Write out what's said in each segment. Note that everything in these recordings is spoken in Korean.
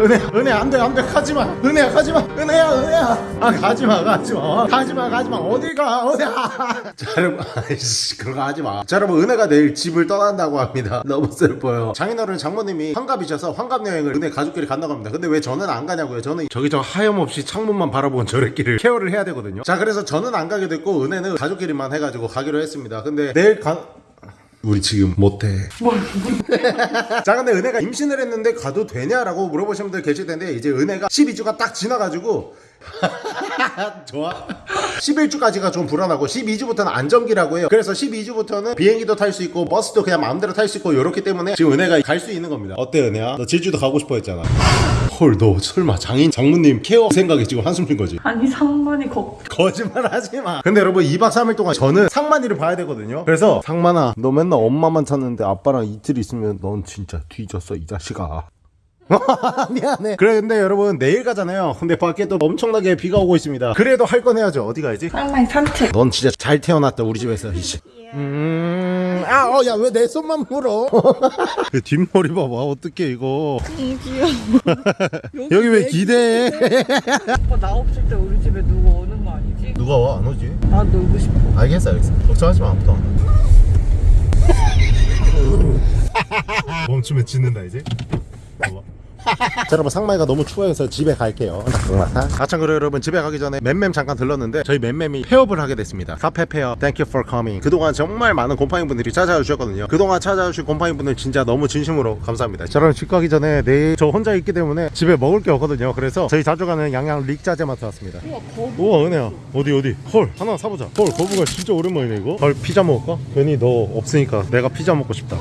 은혜야 은혜야 안돼 안돼 가지마. 은혜야 가지마. 은혜야 은혜야. 아 가지마 가지마. 가지마 가지마. 어딜 가 은혜야. 자 여러분 아이씨 그런 거 하지마. 자 여러분 은혜가 내일 집을 떠난다고 합니다. 너무 슬퍼요. 장인어른 장모님이 환갑이셔서 환갑 여행을 은혜 가족끼리 간다고 합니다. 근데 왜 저는 안 가냐고요? 저는 저기 저 하염없이 창문만 바라보는 저래끼를 케어를 해야 되거든요. 자 그래서 저는 안 가게 됐고 은혜는 가족끼리만 해가지고 가기로 했습니다. 근데 내일 가 우리 지금 못해. 자 근데 은혜가 임신을 했는데 가도 되냐라고 물어보시는 분들 계실 텐데 이제 은혜가 12주가 딱 지나가지고 좋아. 11주까지가 좀 불안하고 12주부터는 안정기라고 해요. 그래서 12주부터는 비행기도 탈 수 있고 버스도 그냥 마음대로 탈 수 있고 이렇기 때문에 지금 은혜가 갈 수 있는 겁니다. 어때 은혜야? 너 제주도 가고 싶어 했잖아 헐 너 설마 장인 장모님 케어 생각에 지금 한숨 쉰 거지? 아니 상만이 걱정 거짓말 하지 마. 근데 여러분 2박 3일 동안 저는 상만이를 봐야 되거든요. 그래서 상만아, 너 맨날 엄마만 찾는데 아빠랑 이틀 있으면 넌 진짜 뒤졌어 이 자식아. 미안해. 그래 근데 여러분 내일 가잖아요. 근데 밖에 또 엄청나게 비가 오고 있습니다. 그래도 할 건 해야죠. 어디 가야지? 상만이 산책 넌 진짜 잘 태어났다 우리 집에서 이씨. 음, 아, 어, 야, 왜 내 손만 물어? 뒷머리 봐봐, 어떡해, 이거. 여기 왜 기대해? 오빠 나 없을 때 우리 집에 누가 오는 거 아니지? 누가 와, 안 오지? 나 놀고 싶어 알겠어 알겠어 걱정하지 마 아무도 안 와. 멈추면 짓는다 이제 봐봐. 자 여러분 상마이가 너무 추워서 집에 갈게요. 아참 그래 여러분 집에 가기 전에 맴맴 잠깐 들렀는데 저희 맴맴이 폐업을 하게 됐습니다. 카페 페어 Thank you for coming. 그동안 정말 많은 곰팡이 분들이 찾아와 주셨거든요. 그동안 찾아와 주신 곰팡이 분들 진짜 너무 진심으로 감사합니다. 자 여러분 집 가기 전에 내일 저 혼자 있기 때문에 집에 먹을 게 없거든요. 그래서 저희 자주 가는 양양 릭자제마트 왔습니다. 우와 거북 우와 은혜야. 어디 어디? 헐 하나 사보자. 헐 거북아 진짜 오랜만이네 이거. 헐 피자 먹을까? 괜히 너 없으니까 내가 피자 먹고 싶다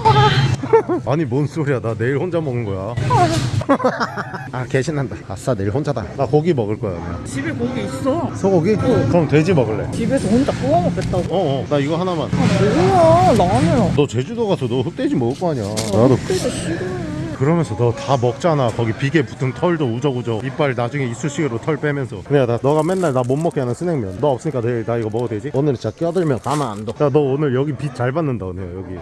아니 뭔 소리야. 나 내일 혼자 먹는 거야. 아 개신난다. 아싸 내일 혼자다. 나 고기 먹을 거야 은혜야 집에 고기 있어? 소고기? 그럼 돼지 먹을래. 집에서 혼자 구워 먹겠다고. 어어. 나 이거 하나만. 뭐야? 나는 너 제주도 가서 너 흑돼지 먹을 거 아니야. 나도. 그래도 싫어. 그러면서 너 다 먹잖아. 거기 비계 붙은 털도 우적우적. 이빨 나중에 이쑤시개로 털 빼면서. 그래 나 너가 맨날 나 못 먹게 하는 스낵면. 너 없으니까 내일 나 이거 먹어도 되지? 오늘 진짜 껴들면 가만 안둬야너 오늘 여기 빛 잘 받는다 오늘 여기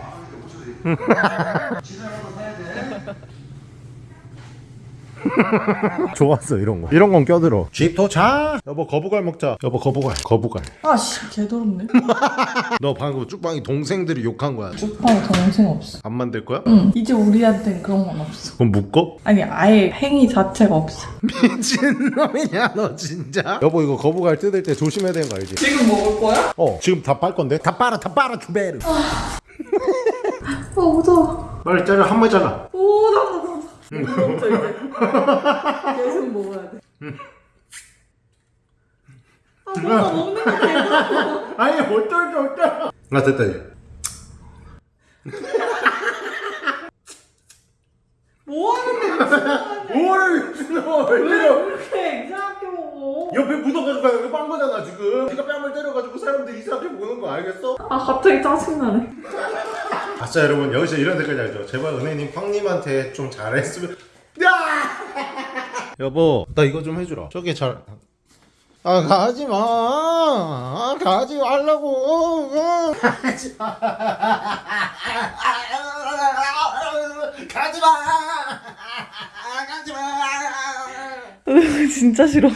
좋았어 이런 거. 이런 건 껴들어. 집 도착 여보 거부갈 먹자. 여보 거부갈 거부갈 아씨 개더럽네. 너 방금 쭉방이 동생들이 욕한 거야. 오빠 동생 없어. 안 만들 거야? 응 이제 우리한텐 그런 건 없어. 그럼 묶어? 아니 아예 행위 자체가 없어. 미친놈이냐 너 진짜? 여보 이거 거부갈 뜯을 때 조심해야 되는 거 알지? 지금 먹을 거야? 어 지금 다 빨 건데? 다 빨아 다 빨아 주베르 아 무서워. 빨리 잘라 한 마리 잘라. 오 나도 나도 멈춰 이제. 계속 먹어야 돼. 아, 뭐가 먹는 거 개더러워. 아니 어쩔 수 없다 아. 됐다 이제. 뭐 하는데 뭘 미친놈 왜 이렇게 이상하게 먹어? 옆에 묻어가지고 여기 빵 거잖아 지금. 네가 뺨을 때려가지고 사람들이 이상하게 보는 거 알겠어? 아 갑자기 짜증나네 아싸 여러분. 여기서 이런 댓글 달죠. 제발 은혜님 황님한테 좀 잘했으면. 야! 여보 나 이거 좀 해주라. 저게 잘... 아 가지마. 아, 가지 말라고. 가지마. 가지마. 가지마 진짜 싫어.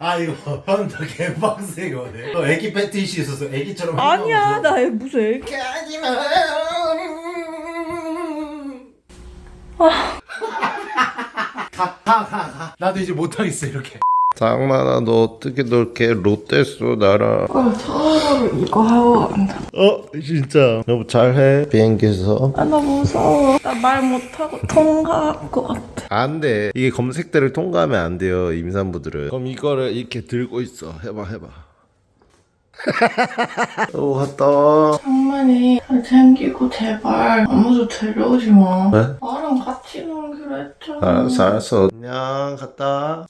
아 이거 현타 개빡세 이거네. 너 애기 패티시 있었어 애기처럼 아니야 나 무슨 애기. 가지마 가가가 나도 이제 못하겠어 이렇게. 장만아 너 어떻게 그렇게 롯데소 날아 아 차라리 이거 하고 간다 어 진짜. 여보 잘해. 비행기에서. 아 나 무서워. 나 말 못하고 통과할 것 같아 안돼. 이게 검색대를 통과하면 안 돼요 임산부들은. 그럼 이거를 이렇게 들고 있어. 해봐 해봐. 오 갔다. 장만이 잘생기고 제발. 아무도 데려오지 마. 네? 나랑 같이 놀기로 했잖아. 알았어 알았어. 안녕 갔다.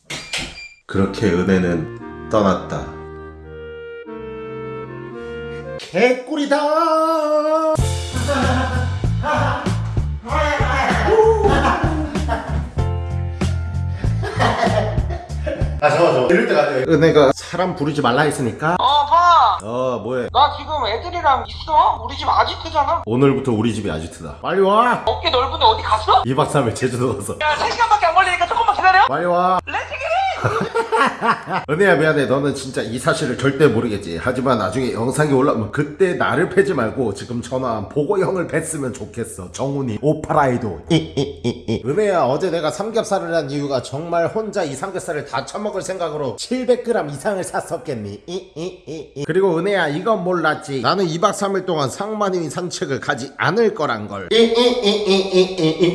그렇게 은혜는 떠났다. 개꿀이다 아 잠깐 잠깐 이럴 때가 아니에요 은혜가 사람 부르지 말라 했으니까 어 봐! 어 뭐해 나 지금 애들이랑 있어. 우리 집 아지트잖아. 오늘부터 우리 집이 아지트다 빨리 와 어깨 넓은데 어디 갔어? 2박 3일 제주도 가서 야, 3시간밖에 안 걸리니까 조금만 기다려. 빨리 와 Let's get it! 은혜야 미안해. 너는 진짜 이 사실을 절대 모르겠지. 하지만 나중에 영상이 올라오면 그때 나를 패지 말고 지금 전화한 보고 형을 팼으면 좋겠어. 정훈이 오파라이도. 은혜야 어제 내가 삼겹살을 한 이유가 정말 혼자 이 삼겹살을 다 처먹을 생각으로 700g 이상을 샀었겠니? 그리고 은혜야 이건 몰랐지. 나는 2박 3일 동안 상만이 산책을 가지 않을 거란 걸.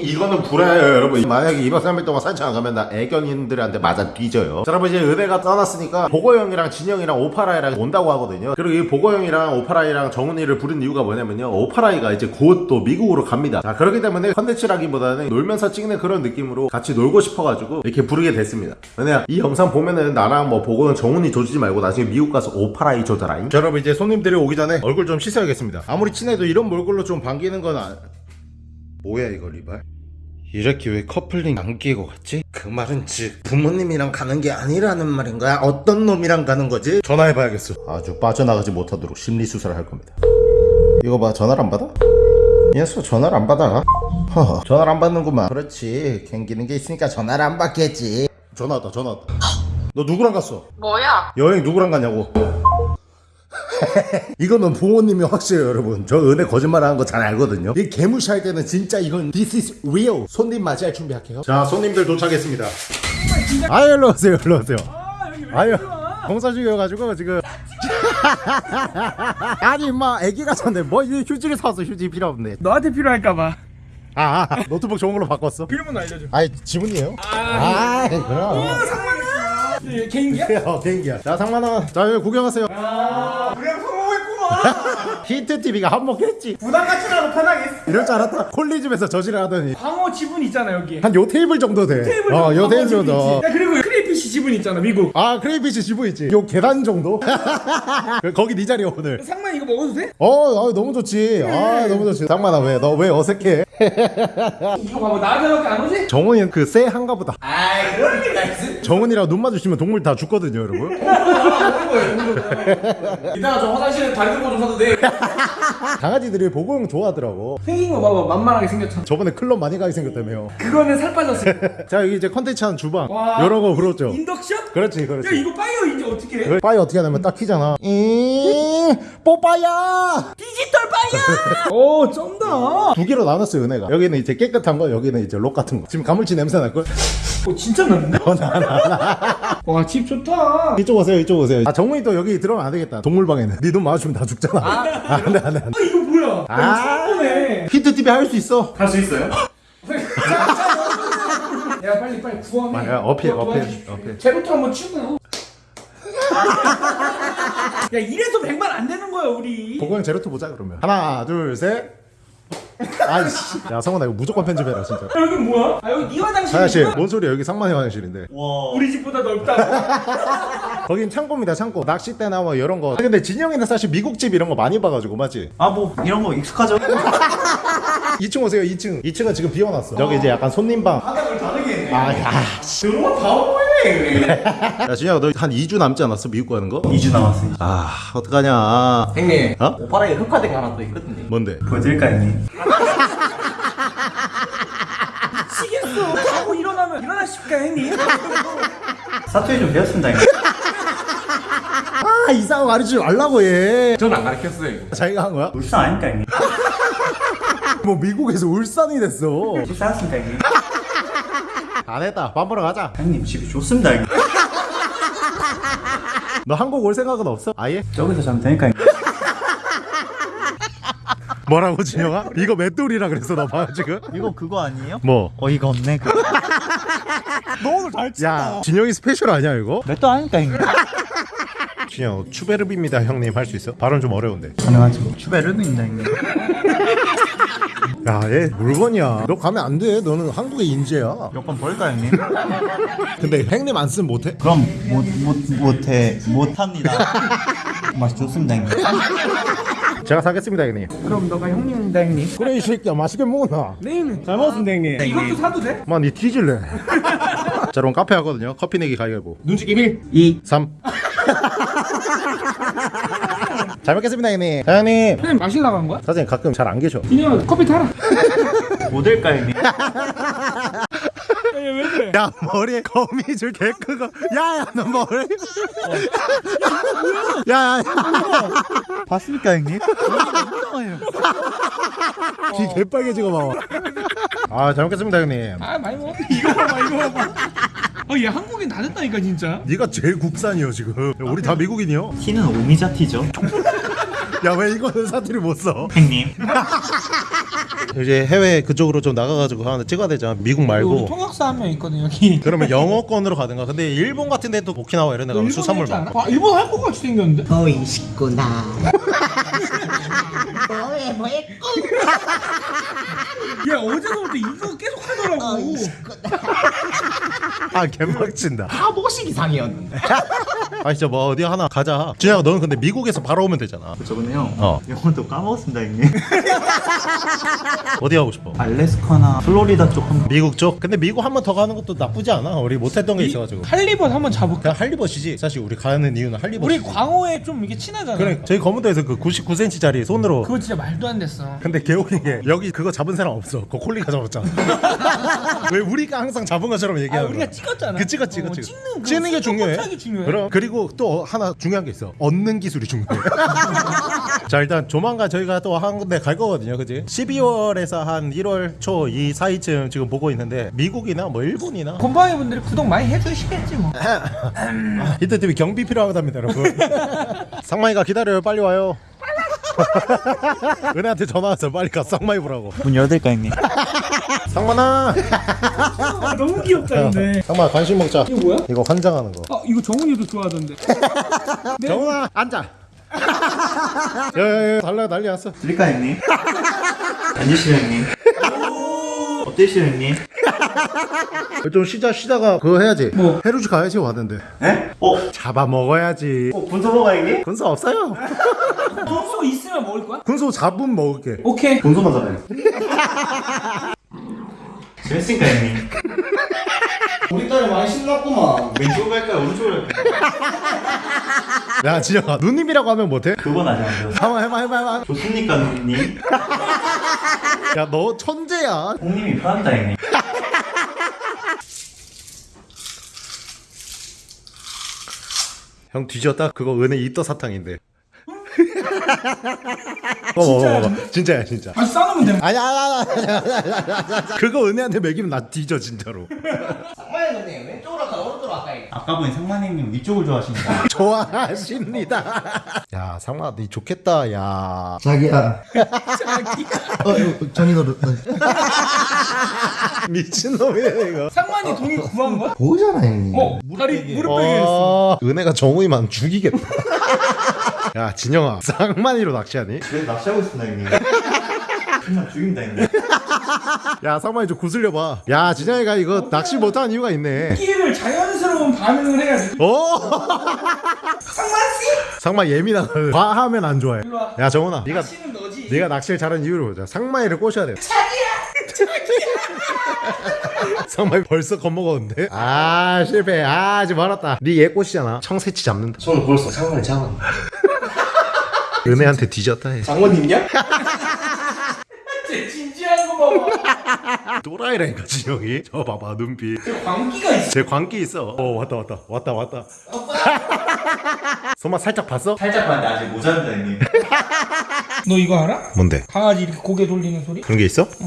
이거는 불화예요 여러분. 만약에 2박 3일 동안 산책 안 가면 나 애견인들한테 맞아 뒤져요. 자 여러분 이제 은혜가 떠났으니까 보고형이랑 진영이랑 오파라이랑 온다고 하거든요. 그리고 이 보고형이랑 오파라이랑 정훈이를 부른 이유가 뭐냐면요. 오파라이가 이제 곧 또 미국으로 갑니다. 자 그렇기 때문에 컨텐츠라기보다는 놀면서 찍는 그런 느낌으로 같이 놀고 싶어가지고 이렇게 부르게 됐습니다. 은혜야 이 영상 보면은 나랑 뭐 보고형 정훈이 줘주지 말고 나중에 미국 가서 오파라이 줘더라잉. 자 여러분 이제 손님들이 오기 전에 얼굴 좀 씻어야겠습니다. 아무리 친해도 이런 얼굴로 좀 반기는 건 아... 뭐야 이거 리발 이렇게 왜 커플링 안 끼고 갔지? 그 말은 즉 부모님이랑 가는 게 아니라는 말인 거야? 어떤 놈이랑 가는 거지? 전화해봐야겠어 아주 빠져나가지 못하도록 심리수사를 할 겁니다 이거 봐 전화를 안 받아? 이 녀석 전화를 안 받아 허 전화를 안 받는구만 그렇지 갱기는 게 있으니까 전화를 안 받겠지 전화 왔다 전화 왔다 너 누구랑 갔어? 뭐야? 여행 누구랑 가냐고 이거는 부모님이 확실해요 여러분. 저 은혜 거짓말 하는 거 잘 알거든요. 이 개무시할 때는 진짜 이건 This is real. 손님 맞이할 준비할게요. 자 손님들 도착했습니다. 아유 일로 오세요 일로 오세요. 아유. 공사 중이어가지고 지금. 아니 임마 애기가 졌네. 뭐이 휴지를 사왔어. 휴지 필요 없네. 너한테 필요할까봐. 아, 아 노트북 좋은 걸로 바꿨어? 필요면 알려줘. 아니 지문이에요? 아 그럼. 예, 개인기야? 어 개인기야? 자 상만아. 자 여기 구경하세요. 우리랑 성공했구만 히트 TV가 한몫했지 부담 갖지라도 편하게 이럴 줄 알았다 콜리집에서 저지를 하더니 광어 지분 있잖아 여기 한 요 테이블 정도 돼. 테이블 어, 요 테이블 지분 정도. 있지. 야 그리고 crayfish 지분 있잖아 미국 아, crayfish 지분 있지. 요 계단 정도? 거기 네 자리야, 오늘. 상만 이거 먹어도 돼? 어, 아, 너무 좋지. 아, 너무 좋지. 상만아, 왜? 너 왜 어색해? 이거 봐봐 나한테밖에 안 오지? 정훈이는 그 쎄 한가 보다. 아이 그럴 리가 있어 정훈이랑 눈 마주치면 동물 다 죽거든요, 여러분. 이따가 저 화장실에 다리 들고 좀 싸도 돼 강아지들이 보고형 좋아하더라고. 생긴 거 봐봐 만만하게 생겼잖아 저번에 클럽 많이 가게 생겼다며요. 그거는 살 빠졌어 자, 여기 이제 컨텐츠 하는 주방. 와. 이런 거 그렇죠. 인덕션? 그렇지, 야 그렇지. 이거 fire 이제 어떻게 해? 그 빠이 어떻게 하냐면 딱 키잖아. 이 뽀빠야! digital fire! 오 쩐다 두 개로 나눴어요, 은혜가. 여기는 이제 깨끗한 거, 여기는 이제 록 같은 거. 지금 가물치 냄새 날걸? 오 진짜 났네 와집 좋다. 이쪽 오세요 이쪽 오세요. 아 정훈이 또 여기 들어가면 안 되겠다. 동물방에는. 네 눈 마주치면 다 죽잖아. 아, 안 돼 안 돼 안 돼 아 이거 뭐야? 아. 처음에 히트TV 할 수 있어. 할 수 있어요? 야 빨리 빨리 구원해 아, 어필, 어필. 어필. 쟤부터 한번 치고. 야 이래서 100만 안 되는 거야 우리. 보고형 Zero Two 보자 그러면. 하나 둘 셋 아이씨. 야 성훈아 이거 무조건 편집해라 진짜. 야, 여기 뭐야? 아 여기 네 화장실 화장실이구나 뭔 소리야? 여기 상만이 화장실인데. 우리 집보다 넓다고 거긴 창고입니다 창고. 낚싯대나 뭐 이런 거. 아, 근데 진영이는 사실 미국집 이런 거 많이 봐가지고 맞지? 아 뭐 이런 거 익숙하죠? 2층 오세요 2층. 2층은 지금 비워놨어. 저기 이제 약간 손님방. 바닥을 다르게 했네. 아, 야, 너무 바보해 야 진영아 너 한 2주 남지 않았어 미국 가는 거? 2주 남았어요 아 어떡하냐 형님 어? 오빠라에 흑화된 거 하나 또 있거든요 뭔데? 보여드릴까 형님? 미치겠어 자고 일어나면 일어나십니까 형님? 사투리 좀 배웠습니다 형님 아 이상한 거 가르치지 말라고 얘 전 안 가르쳤어요 자기가 한 거야? 울산 아닙니까 형님? 뭐 미국에서 울산이 됐어 식사했습니다 형님? 안 했다 밥 먹으러 가자 형님 집이 좋습니다 너 한국 올 생각은 없어? 아예? 저기서 자면 되니까 뭐라고 진영아? 이거 맷돌이라 그랬어 너봐 지금? 이거 그거 아니에요? 뭐? 어이가 없네 그거 너 오늘 잘 야, 진영이 스페셜 아니야 이거? 맷돌 아닙니까 형님? 진영 츄베릅입니다 형님 할 수 있어? 발음 좀 어려운데 가능하죠 츄베릅입니다 형님 야얘 물건이야. 너 가면 안 돼. 너는 한국의 인재야. 여권 벌까 형님? 근데 형님 안 쓰면 못해? 그럼 못, 못, 못해. 못합니다. 맛이 좋습니다 형님. 제가 사겠습니다 형님. 그럼 너가 형님입니다 형님. 그래 이 새끼야. 맛있게 먹어놔. 네 형님. 잘 먹었습니다 형님. 이것도 사도 돼? 엄마 니 뒤질래. 자 여러분 카페 하거든요. 커피 내기 가위바위보. 눈치 기밀 2 3 잘 먹겠습니다 형님. 사장님. 선생님 마시려고 한 거야? 사장님 가끔 잘 안 계셔. 진영아 커피 타라. 모델까 형님? 야왜 그래? 야 머리에 거미줄 개 크고. 야야 너 머리. 야야야. 봤습니까 형님? 귀 개빨개지고 봐봐 아잘 먹겠습니다 형님. 아 많이 먹었 이거 봐봐 이거 봐봐. 아얘 한국인 다 됐다니까 진짜? 네가 제일 국산이요 지금. 우리 다 미국인이요? 티는 오미자 티죠? 야 왜 이거는 사투리 못 써? 형님 이제 해외 그쪽으로 좀 나가가지고 하나 찍어야 되잖아 미국 우리 말고. 통역사 한 명 있거든 여기. 그러면 영어권으로 가든가. 근데 일본 같은 데도 오키나와 이런 데 가면 수산물 많고 아? 일본 할 것 같이 생겼는데? 보이시구나. 뭐해 뭐해 야 어제서부터 이거 계속 하더라고. 아 개막친다. 바보식 이상이었는데. 아 진짜 뭐 어디 하나 가자. 준혁아 너는 근데 미국에서 바로 오면 되잖아. 저번에 형 어. 영어도 까먹었습니다 형님 어디 가고 싶어? 알래스카나 플로리다 쪽 한번. 미국 쪽? 근데 미국 한 번 더 가는 것도 나쁘지 않아. 우리 못했던 게 있어가지고. 할리벗 한번 잡을까? 그냥 할리벗이지. 사실 우리 가는 이유는 할리벗 우리 광어에 좀 이게 친하잖아. 그래 저희 검은도에서 그 99cm짜리 손으로. 그거 진짜 말도 안 됐어. 근데 개웃긴 게 여기 그거 잡은 사람 없어. 그거 콜리가 잡았잖아. 왜 우리가 항상 잡은 것처럼 아 얘기하는 우리가 거야? 찍었잖아. 그 찍었지 어, 그치? 찍는 그 찍는 게 중요해. 스톱하기 중요해. 그럼. 그리고 또 하나 중요한 게 있어. 얻는 기술이 중요해 자 일단 조만간 저희가 또 한 군데 갈 거거든요. 그지? 12월에서 한 1월 초 이 사이쯤 지금 보고 있는데 미국이나 뭐 일본이나 곰팡이 분들이 구독 많이 해주시겠지 뭐. 히트TV 경비 필요하답니다 여러분. 상마이가 기다려요. 빨리 와요. 은혜한테 전화 왔어. 빨리 가. 쌍마이 보라고. 문 열어드릴까 형님? 상만아 아, 너무 귀엽다 근데 상마 간식 먹자. 이거 뭐야? 이거 환장하는 거. 아 이거 정훈이도 좋아하던데. 정훈아 앉아 야야야 달라 난리 났어 드릴까 형님? 앉으시죠 형님 어때시죠 형님? 좀 쉬자 쉬다가 그거 해야지 뭐? 해루지 가야지 왔는데 에? 어? 잡아 먹어야지 어 군소 먹어 형님? 군소 없어요 돈수 있으면 먹을 거야? 군소 잡으면 먹을게 오케이 군소만 잡아요 재밌으니까 형님. 우리 딸이 많이 신났구만. 왼쪽으로 갈까요? 오른쪽으로 갈까요? 야 진영아 누님이라고 하면 못해? 그건 아직 안 돼요 한번 해봐 해봐 해봐. 좋습니까 누님? 야 너 천재야. 형님이 편합니다 형님 형 뒤졌다? 그거 은혜 이떠 사탕인데 어, 먹어 먹어. 진짜야 진짜. 다시 싸놓으면 돼 아니야, 아니야, 아니야. 그거 은혜한테 먹이면 나 뒤져 진짜로. 상마이는 왼쪽으로 갈까 오른쪽으로 갈까? 아까 보니 상만형님 위쪽을 좋아하시니까. 좋아하십니다. 야 상마 니 좋겠다 야. 자기야. 어 이거 정이 너 미친놈이네 이거. 상만이 돈이 구한 거야? 보잖아 형님. 어 무릎 했어 어, 은혜가 정우이만 죽이겠다 야 진영아. 쌍만이로 낚시하니? 그래서 낚시하고 있습니다 형님. 정말 죽입니다 형님. 야 상만이 좀 구슬려봐. 야 진영이가 이거 낚시 못하는 이유가 있네. 끼를 자연스러운 반응을 해야 돼. 오 상마 예민하거든. 과하면 안 좋아해. 일로 와. 야 정훈아 네가 씨는 너지. 네가 낚시를 잘하는 이유를 보자. 상마이를 꼬셔야 돼. 상마이 벌써 겁먹었는데? 아 실패. 아 아직 멀었다. 네얘 꼬시잖아. 청새치 잡는다. 손을 벌써 상마를 잡아. 은혜한테 뒤졌다 해 장모님이야? 쟤 진지한 거 봐봐 또라이라니까 진영이 저 봐봐 눈빛 광기가 있어 쟤 광기 있어 어 왔다 왔다 왔다 왔다 손맛 살짝 봤어? 살짝 봤는데 아직 모자랍니다 형님 너 이거 알아? 뭔데? 강아지 이렇게 고개 돌리는 소리? 그런 게 있어?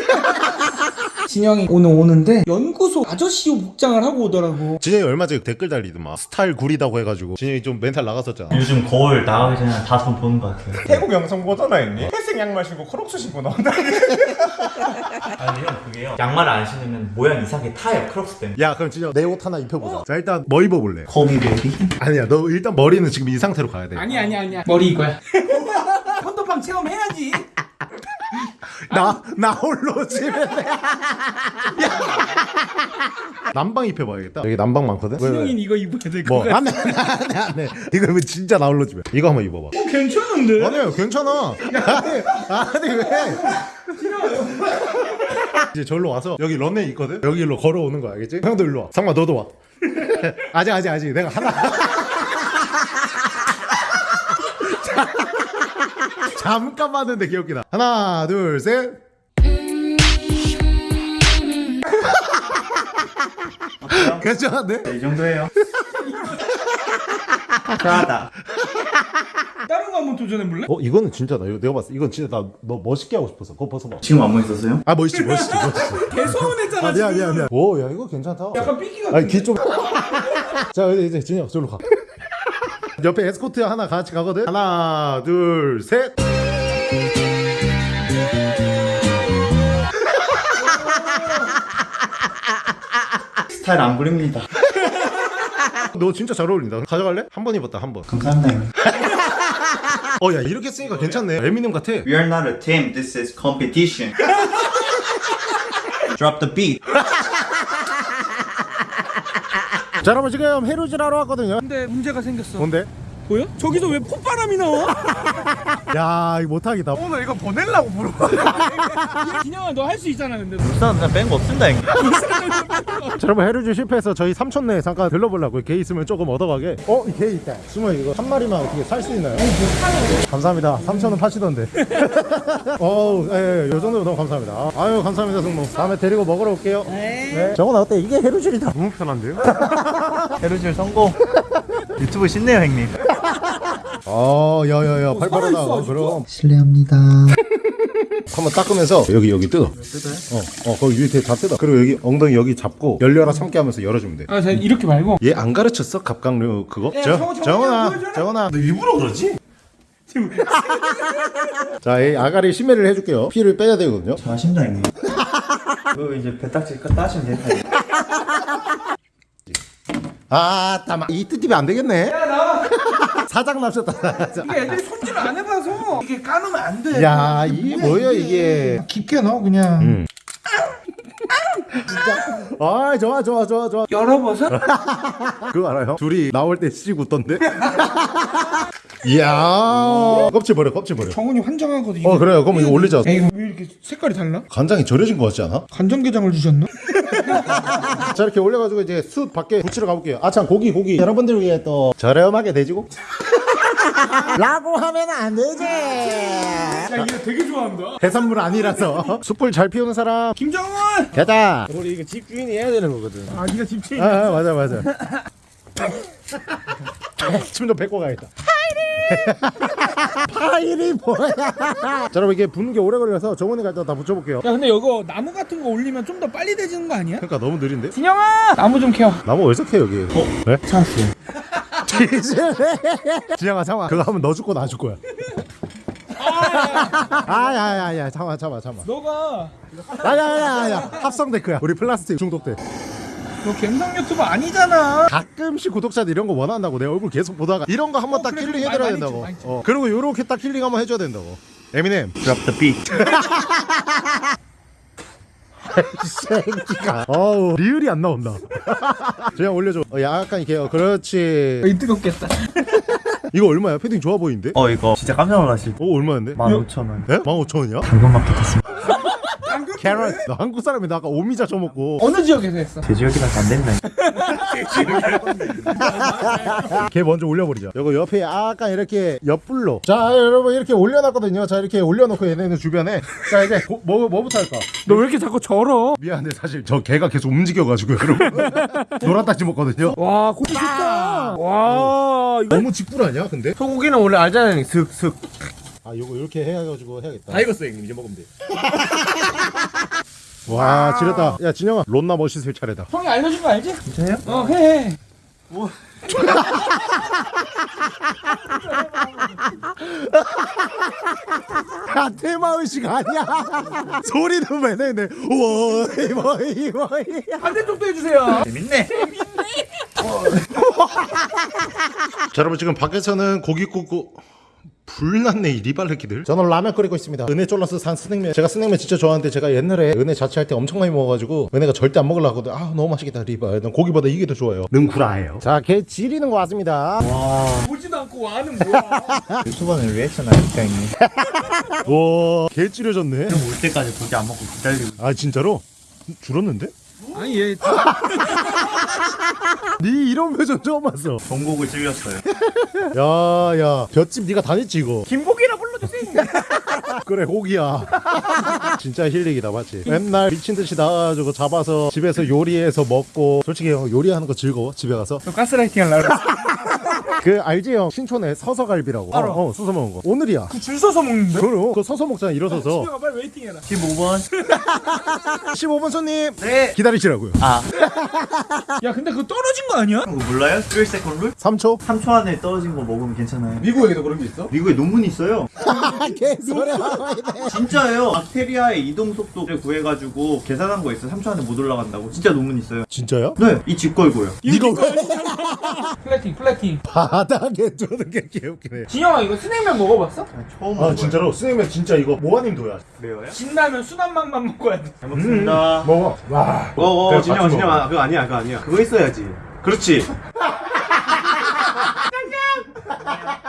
진영이 오늘 오는데 연구소 아저씨 복장을 하고 오더라고. 진영이 얼마 전에 댓글 달리더만. 스타일 구리다고 해가지고. 진영이 좀 멘탈 나갔었잖아. 요즘 거울 나가기 전에 한 다섯 번 보는 것 같아요. 태국 영상 보잖아 형님 회색 양말 신고 크록스 신고 나온다. 아니 형 그게요. 양말을 안 신으면 모양 이상하게 타요 크록스 때문에 야 그럼 진영 내 옷 하나 입혀보자. 자 일단 뭐 입어볼래? 거미베리? 아니야 너 일단 머리는 지금 이 상태로 가야 돼. 아니 아니 아니야. 머리 이거야. 헌터팡 체험해야지 나, 나 홀로 집에. 남방 입혀봐야겠다. 여기 남방 많거든? 진영이는 이거 입어야 될것 뭐 같아. 안돼 안돼 안돼 이거 면 진짜 나 홀로 집에? 이거 한번 입어봐. 어, 괜찮은데? 아니야 괜찮아. 아니 아니 왜? 이제 절로 와서 여기 런웨이 있거든? 여기 일로 걸어오는 거야 알겠지? 형도 일로 와. 상마 너도 와. 아직 아직 아직. 내가 하나 잠깐 봤는데 귀엽기다 하나 둘셋. 괜찮은데? 이 정도예요. 잘하다. 다른 거 한번 도전해볼래? 어 이거는 진짜 나 이거 내가 봤어 이건 진짜 나 너 멋있게 하고 싶었어. 그거 벗어봐. 지금 안 멋 있었어요? 아 멋있지 멋있지 멋있지. 개소문했잖아 아 미안 미안 미안. 오야 이거 괜찮다. 약간 삐끼 같은 아니 귀 좀 자 이제 이제 진영 저로 가 옆에 에스코트 하나 같이 가거든 하나 둘셋 스타일 안 부립니다. 너 진짜 잘 어울린다 가져갈래? 한 번 입었다 한번 감사합니다. 형님. 어야 이렇게 쓰니까 괜찮네 에미넴 같아 We are not a team. This is competition. Drop the beat. 자 여러분 지금 해루질 하러 왔거든요 근데 문제가 생겼어 뭔데? 보여? 저기서 왜 콧바람이 나와? 야 이거 못하겠다 오늘 이거 보내려고 부르고 진영아 너 할 수 있잖아 근데 부산 그냥 뺀거 없습니다 형님. 자 여러분 해루질 실패해서 저희 삼촌 네 잠깐 들러보려고 개 있으면 조금 얻어가게 어? 개 있다 숨어 이거 한 마리만 어떻게 살 수 있나요? 감사합니다 삼촌은 파시던데 어우 예, 예, 요 정도면 너무 감사합니다 아유 감사합니다 승모 다음에 데리고 먹으러 올게요 네. 정훈아 어때? 이게 해루질이다 너무 편한데요? 해루질 성공. 유튜브 신네요 형님. 어 야야야 팔팔하다 그럼 실례합니다. 한번 닦으면서 여기 여기 뜯어 뜯어요? 어, 어 거기 밑에 다 뜯어 그리고 여기 엉덩이 여기 잡고 열려라 참게 하면서 열어주면 돼 아 자, 이렇게 말고 얘 안 가르쳤어? 갑각류 그거? 야, 저, 정원, 정원, 정원아. 정원아 너 일부러 그러지? 자, 이 아가리 심해를 해줄게요. 피를 빼야 되거든요. 잘하신다 형님. 그거 이제 배딱지 끝 따시면 된다. 아, 따마. 이 뜯기면 안 되겠네. 사장 납셨다. 이게 애들이 손질을 안 해봐서 이게 까놓으면 안 돼 야, 이게 뭐야 이게? 깊게 넣어 그냥 음. 아, 좋아, 좋아, 좋아, 좋아. 열어봐서 그거 알아요? 둘이 나올 때씩 웃던데? 이야, 껍질 버려, 껍질 버려. 정훈이 환장하거든 어, 그래요. 그럼 이거 올리자. 에이 왜 이렇게 색깔이 달라? 간장이 절여진 거 같지 않아? 간장게장을 주셨나? 자 이렇게 올려가지고 이제 숯 밖에 붙이러 가볼게요 아참 고기 고기 여러분들 위해 또 저렴하게 돼지고 라고 하면 안 되지. 야 이거 되게 좋아한다. 해산물 아니라서. 숯불 잘 피우는 사람. 김정훈! 됐다 우리 이거 집주인이 해야 되는 거거든. 아 니가 집주인 아, 아 맞아 맞아. 침 좀 뱉고 가야겠다. 파일이 뭐야? 자 여러분 이게 붓는 게 오래 걸려서 정원이 갈때 다 붙여볼게요. 야 근데 이거 나무 같은 거 올리면 좀 더 빨리 되지는 거 아니야? 그러니까 너무 느린데? 진영아! 나무 좀 캐와. 나무 어디서 캐 여기? 어? 왜? 찾았어요 진영아 잠깐 그거 하면 너 죽고 나죽 거야? 아야야야. 잠깐 잠깐 잠깐 너가. 야야야야 합성 데크야. 우리 플라스틱 중독돼 너 갬성 유튜버 아니잖아. 가끔씩 구독자들 이런 거 원한다고 내 얼굴 계속 보다가 이런 거 한번 어, 딱 그래, killing 그래. 해드려야 많이 된다고. 줘, 많이 줘. 어. 그리고 요렇게 딱 killing 한번 해줘야 된다고. 에미넴. Drop the beat. 이 새끼가 어우 리을이 안 나온다 그냥 올려줘 어, 약간 이렇게 어, 그렇지 이 뜨겁겠다 이거 얼마야? 패딩 좋아 보이는데? 어 이거 진짜 깜짝 놀라실 때. 어 얼마인데? 15,000원. 네? 15,000원이야? 당근마켓 샀습니다. carrot 너 한국 사람이 나 아까 오미자 줘먹고 어느 지역에서 했어? 제 지역이라서 안 된다. 걔 먼저 올려버리자 이거 옆에 약간 이렇게 옆불로. 자 여러분 이렇게 올려놨거든요. 자 이렇게 올려놓고 얘네는 주변에. 자 이제 고- 뭐, 뭐부터 할까? 너 왜 이렇게 자꾸 절어? 미안한데 사실 저 개가 계속 움직여가지고 여러분. 노란딱지 먹거든요. 와 고기 좋다. 와. 이거 너무 직불 아니야 근데? 소고기는 원래 알잖아요 슥슥. 아 요거 이렇게 해가지고 해야겠다. 다 익었어요 형님. 이제 먹으면 돼 와 지렸다 야 진영아 론나 멋있을 차례다 형이 알려준 거 알지? 진짜요? 어 해. 야 테마의식 아니야 소리는 왜 내네 워이 워이 워이 반대쪽도 해주세요. 재밌네. 자 여러분 지금 밖에서는 고기 굽고 불났네 이 리발레키들 저는 라면 끓이고 있습니다 은혜 쫄라서 산 스낵면 제가 스낵면 진짜 좋아하는데 제가 옛날에 은혜 자취할 때 엄청 많이 먹어가지고 은혜가 절대 안 먹으려고 하거든 아 너무 맛있겠다 리발 난 고기보다 이게 더 좋아요 는 구라예요 자개 지리는 거 왔습니다 보지도 않고 와는 뭐야? 유튜버는 리액션 하니까 형님. 와개 찌려졌네 올 때까지 고기 안 먹고 기다리고. 아 진짜로? 줄었는데? 아니 얘니 이런 표정 처음 봤어. 정곡을 찔렸어요. 야야 볏짚 니가 다녔지 이거. 김고기라 불러주세요. 그래 고기야. 진짜 힐링이다 맞지? 맨날 미친 듯이 나가가지고 잡아서 집에서 요리해서 먹고 솔직히 형 요리하는 거 즐거워 집에 가서? 너 가스라이팅 하려고 그 알지 형 신촌에 서서 갈비라고 알아. 어, 어 서서 먹은 거 오늘이야 줄 서서 먹는데? 그럼 그거 서서 먹잖아 일어서서 집에 가 빨리 웨이팅해라. 15번. 15번 손님 네. 기다리시라고요 아, 야 근데 그거 떨어진 거 아니야? 그거 몰라요? 3 second rule? 3초 3초 안에 떨어진 거 먹으면 괜찮아요. 미국에도 그런 게 있어? 미국에 논문이 있어요. 개소리야 진짜예요. 박테리아의 이동 속도를 구해가지고 계산한 거 있어요. 3초 안에 못 올라간다고. 진짜 논문 있어요. 진짜요? 네, 이 집 걸고요. 이거 왜 plating plating. 바닥에 두는 게 개웃기네 진영아 이거 스낵면 먹어봤어? 처음 아 먹어요. 진짜로 스님은 진짜 이거 모아님도야 매워요? 진라면 순한맛만 먹어야 돼. 잘 먹습니다. 먹어 와 어, 어, 그래, 진영아, 같이 진영아. 그거 아니야, 그거 아니야. 그거 있어야지. 그렇지.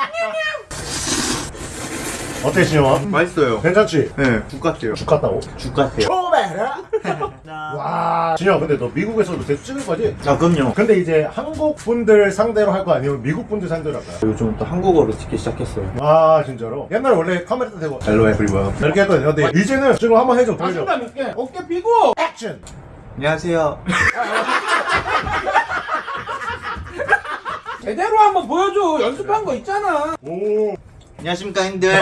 어때 진영아? 맛있어요. 괜찮지? 네, 국 같아요. 죽 같다고? 죽 같아요. 와 진영아 근데 너 미국에서도 계속 찍을 거지? 아, 그럼요. 근데 이제 한국 분들 상대로 할 거 아니면 미국 분들 상대로 할까요? 요즘 또 한국어로 찍기 시작했어요. 아 진짜로? 옛날에 원래 카메라 대고 Hello everyone. 이렇게 했거든요 근데 이제는 지금 한번 해줘 보여줘 자신감 있게 어깨 펴고. 액션 안녕하세요. 제대로 한번 보여줘. 연습한 거 있잖아. 오 안녕하십니까, 형들.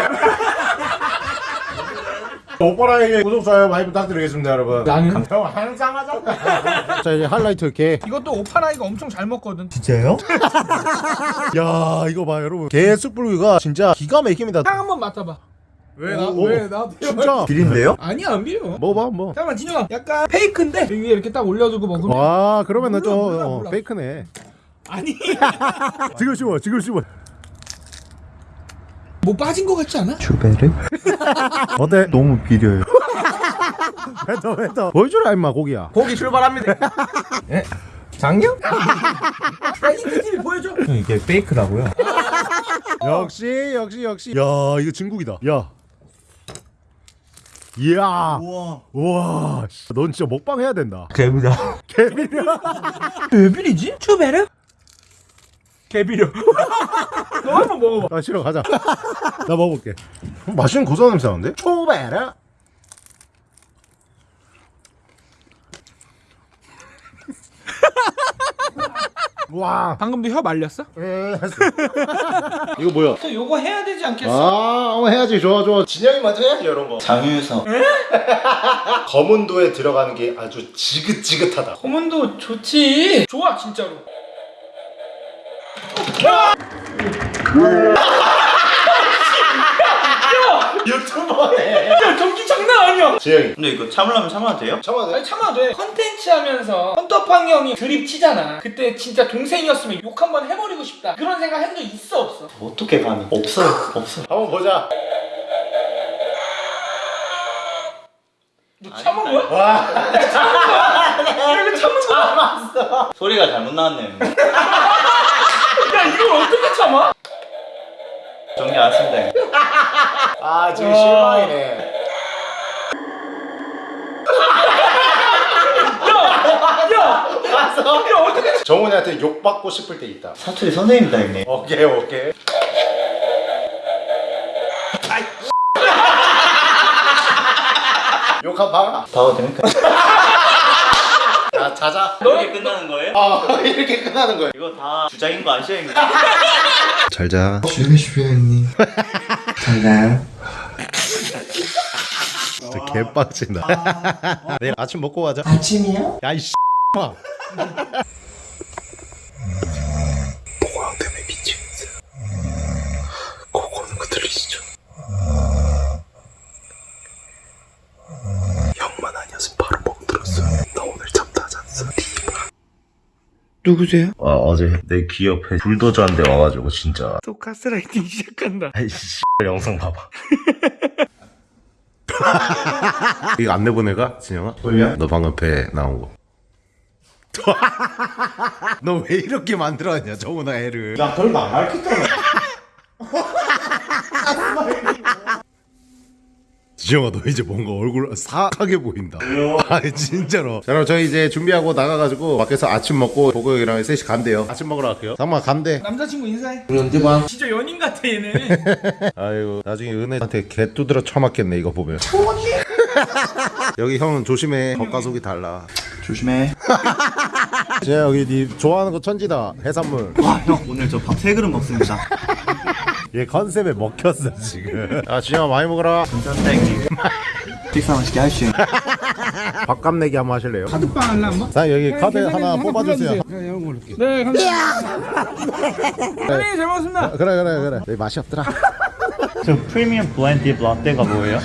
오빠랑에게 구독 좋아요 많이 부탁드리겠습니다 여러분 나는 형 항상 하잖아 자 이제 하이라이트 이렇게 이것도 오파라이가 엄청 잘 먹거든. 진짜요? 야 이거 봐 여러분 개 숯불구이가 진짜 기가 막힙니다 향 한번 맡아봐. 왜나 오, 왜 나? 진짜 비린데요? 아니야 안 비려. 먹어봐 한번 잠깐만 진영아 약간 페이크인데 위에 이렇게 딱 올려주고 먹으면 와 그러면은 몰라, 좀 몰라, 어. 페이크네 아니 지금 씹어 지금 씹어 뭐 빠진 거 같지 않아? 주베르? 어때? 너무 비려요. 뱉어 뱉어 보여주라 임마 고기야 고기 출발합니다. 예? 장려? 아니 그 집이 보여줘. 이게 페이크라고요? 역시 역시 역시 야 이거 진국이다 야 이야 우와. 우와 씨, 넌 진짜 먹방 해야 된다 개비다. 개비려 왜 비리지? 추베르? 개비려. 너 한번 먹어봐. 아 싫어 가자 나 먹어볼게 맛있는 고소한 냄새 나는데? 초베라 와 방금도 혀 말렸어? 이거 뭐야? 저 요거 해야 되지 않겠어? 아, 어, 해야지. 좋아, 좋아. 진영이 먼저 해야지, 이런 거. 장유석. 검은도에 들어가는 게 아주 지긋지긋하다. 고문도 좋지. 좋아 진짜로. 유튜버네. 야 전기 장난 아니야. 진영이. 근데 이거 참으려면 참아도 돼요? 참아. 아니 참아 돼. 컨텐츠 하면서 헌터팡 형이 드립 치잖아. 그때 진짜 동생이었으면 욕 한번 해버리고 싶다. 그런 생각 한 적 있어 없어? 어떻게 감히? 없어요. 없어. 한번 보자. 너 참은 거야? 와. 야 이거 참은 거야? 소리가 잘못 나왔네요. 야 이걸 어떻게 참아? 정리 안 했습니다. 아, 지금 실망이네. 야! 야 어떻게 정훈이한테 욕받고 싶을 때 있다. 사투리 선생님이다, 형님. 오케이, 오케이. 욕한 봐라. 봐도 됩니까? 야, 자자. 이렇게 끝나는 거예요? 아, 이렇게 끝나는 거야. 이거 다 주작인 거 아시죠, 형님? 잘 자. 주무시오 형님 잘 가요 진짜 개빡친다. 내일 아침 먹고 가자. 아침이요? 야, 이 씨. 고고는 거 들리시죠? 형만 아니었으면 바로 먹들었어 나 오늘 잠도 안 잤어 누구세요? 아, 어제 내귀 옆에 불도저 한 대 와가지고 진짜 또 가스라이팅 시작한다. 아이씨 영상 봐봐 이거 안 내보내가? 진영아? 뭐야? 너 방금 배 나온 거. 너 왜 이렇게 만들어놨냐, 정훈아 애를. 나 별거 안 가르쳤잖아. 지영아 너 이제 뭔가 얼굴 사하게 보인다? 아니 진짜로. 자 그럼 저희 이제 준비하고 나가가지고 밖에서 아침 먹고 보고 형이랑 셋이 간대요. 아침 먹으러 갈게요. 잠깐만 간대 남자친구 인사해. 우리 언제 봐? 진짜 연인 같아 얘는 아이고 나중에 은혜한테 개 두드려 쳐맞겠네 이거 보면. 여기 형은 조심해. 겉가속이 달라. 조심해. 진짜 여기 니 좋아하는 거 천지다. 해산물. 와, 형 오늘 저 밥 세 그릇 먹습니다. 얘 컨셉에 먹혔어 지금 아 지영아 많이 먹어라 형님. 식사 맛있게 하십시오. 밥값 내기 한번 하실래요? 카드빵 할래 한번? 자 여기 카드 하나 뽑아주세요 내가 이런. 네 감사합니다 사장님 잘 먹었습니다 아, 그래 그래 그래 여기 맛이 없더라 저 프리미엄 딥 라떼가 뭐예요?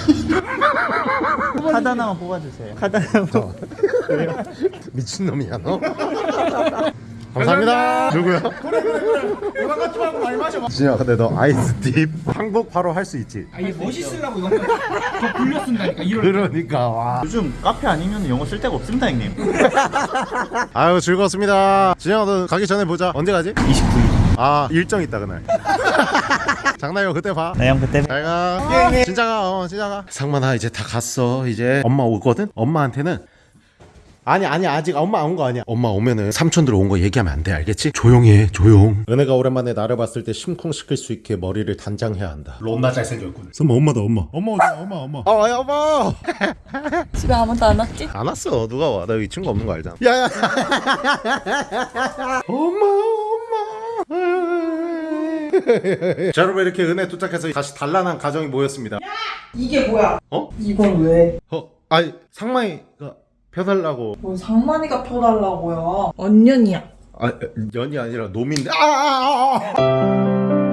카드 하나만 뽑아주세요. 카드 하나만. 미친놈이야 너? 감사합니다. 누구야? 오만 같지 말고 많이 마셔. 진영아 근데 너 아이스딥 항복 바로 할 수 있지? 아 이게 멋있으려고 이거 더 굴려 쓴다니까. 이럴 그러니까 와. 요즘 카페 아니면 영어 쓸 데가 없습니다, 형님. 아유 즐거웠습니다. 진영아 너 가기 전에 보자. 언제 가지? 29일. 아 일정 있다 그날. 장난이고 그때 봐. 네, 형 그때. 잘가 진짜 가 어 진짜 가 상만아 이제 다 갔어 이제. 엄마 오거든? 엄마한테는 아니 아니 아직 엄마 안 온 거 아니야. 엄마 오면은 삼촌들 온 거 얘기하면 안 돼 알겠지? 조용히 해 조용. 은혜가 오랜만에 나를 봤을 때 심쿵시킬 수 있게 머리를 단장해야 한다. 론나 잘생겼군. 선마 엄마다 엄마. 엄마 어디야 엄마 엄마. 어 야, 엄마! 집에 아무도 안 왔지? 안 왔어. 누가 와나 여기 친구 없는 거 알잖아. 야야. 엄마 엄마. 자 여러분 이렇게 은혜 도착해서 다시 단란한 가정이 모였습니다. 이게 뭐야? 어? 이건 왜? 어 아니 상마이가 펴달라고 뭐 상만이가 펴달라고요. 언년이야. 아 연이 아니라 놈인데 아, 아, 아, 아.